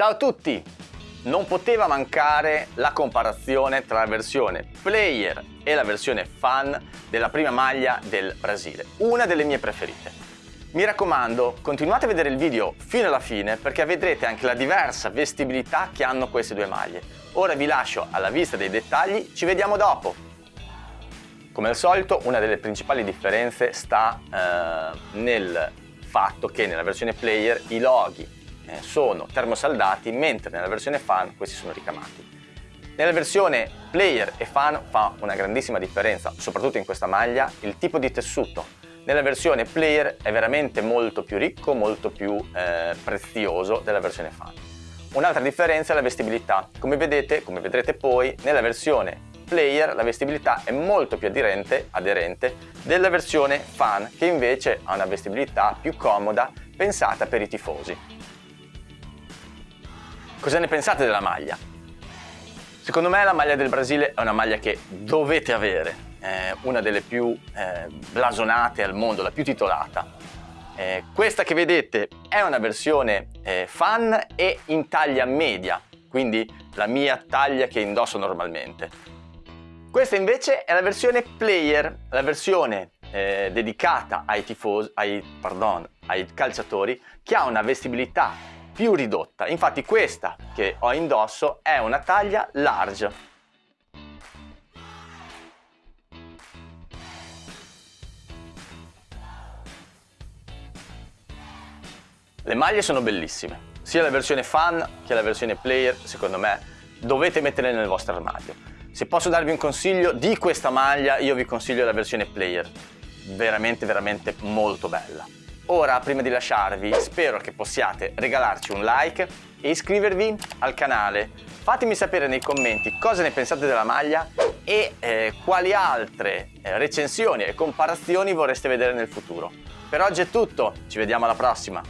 Ciao a tutti! Non poteva mancare la comparazione tra la versione player e la versione fan della prima maglia del Brasile, una delle mie preferite. Mi raccomando, continuate a vedere il video fino alla fine perché vedrete anche la diversa vestibilità che hanno queste due maglie. Ora vi lascio alla vista dei dettagli, ci vediamo dopo! Come al solito, una delle principali differenze sta eh, nel fatto che nella versione player i loghi sono termosaldati mentre nella versione fan questi sono ricamati. Nella versione player e fan fa una grandissima differenza, soprattutto in questa maglia, il tipo di tessuto. Nella versione player è veramente molto più ricco, molto più eh, prezioso della versione fan. Un'altra differenza è la vestibilità. Come vedete, come vedrete poi, nella versione player la vestibilità è molto più aderente, aderente della versione fan che invece ha una vestibilità più comoda pensata per i tifosi. Cosa ne pensate della maglia? Secondo me la maglia del Brasile è una maglia che dovete avere, è una delle più eh, blasonate al mondo, la più titolata. Eh, questa che vedete è una versione eh, fan e in taglia media, quindi la mia taglia che indosso normalmente. Questa invece è la versione player, la versione eh, dedicata ai tifosi, ai, pardon, ai calciatori, che ha una vestibilità più ridotta. Infatti questa che ho indosso è una taglia large. Le maglie sono bellissime, sia la versione fan che la versione player, secondo me, dovete metterle nel vostro armadio. Se posso darvi un consiglio di questa maglia, io vi consiglio la versione player, veramente veramente molto bella. Ora, prima di lasciarvi, spero che possiate regalarci un like e iscrivervi al canale. Fatemi sapere nei commenti cosa ne pensate della maglia e eh, quali altre eh, recensioni e comparazioni vorreste vedere nel futuro. Per oggi è tutto, ci vediamo alla prossima!